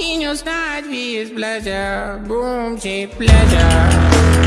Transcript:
In your sight, we pleasure. Boom, cheap pleasure.